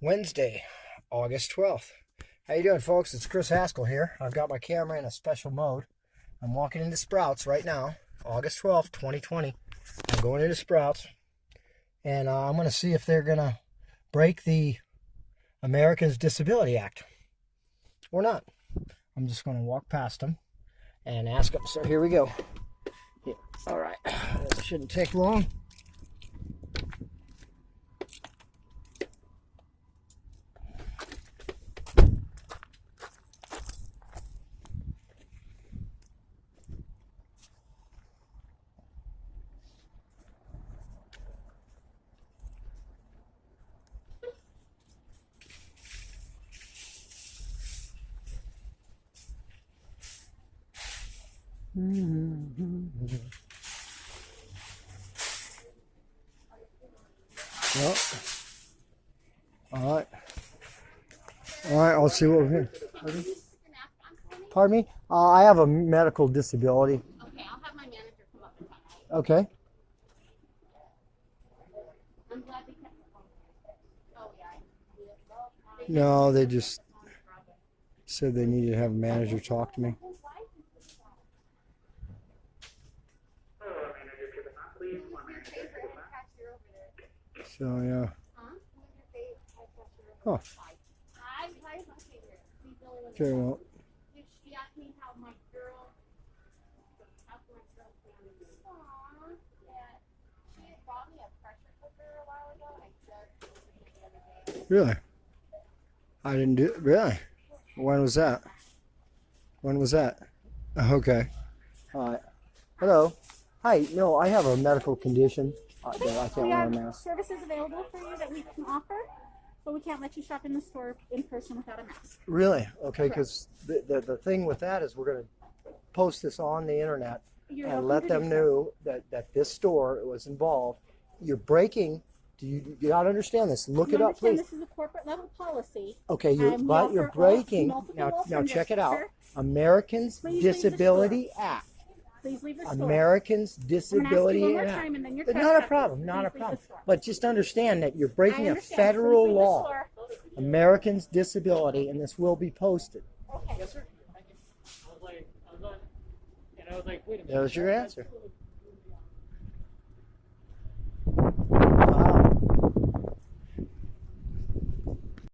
Wednesday, August 12th. How you doing, folks? It's Chris Haskell here. I've got my camera in a special mode. I'm walking into Sprouts right now, August 12th, 2020. I'm going into Sprouts, and uh, I'm going to see if they're going to break the Americans Disability Act or not. I'm just going to walk past them and ask them. So here we go. Yeah. All right. This shouldn't take long. Well, all right. All right, I'll see what we're here. Pardon me? Uh, I have a medical disability. Okay, I'll have my manager come up and talk. Okay. I'm glad we kept the phone. Oh, yeah. No, they just said they needed to have a manager talk to me. So yeah. Huh. Hi, hi, my favorite. Please don't let me Okay, know. well, She asked me how my girl, how my girl family. Aw, yeah. She had brought me a pressure cooker a while ago, and I just opened it the other day. really? I didn't do really. When was that? When was that? Okay. All right. Hello. Hi. No, I have a medical condition I can't We wear a have mask. services available for you that we can offer, but we can't let you shop in the store in person without a mask. Really? Okay, because the, the the thing with that is we're gonna post this on the internet You're and let them know that that this store was involved. You're breaking. Do you you gotta understand this? Look You it up, please. This is a corporate level policy. Okay, you and we but you're breaking. Now now check it out. sir. Americans Please Disability Act. Please leave the store. Americans I'm gonna ask you Disability one more Act. time and then you're But not a problem, not a problem. But just understand that you're breaking a federal Please leave the law. store. Americans Disability, and this will be posted. Okay. Yes, sir. Thank you. I was like, I was on, and I was like, wait a minute. That was your answer. that's-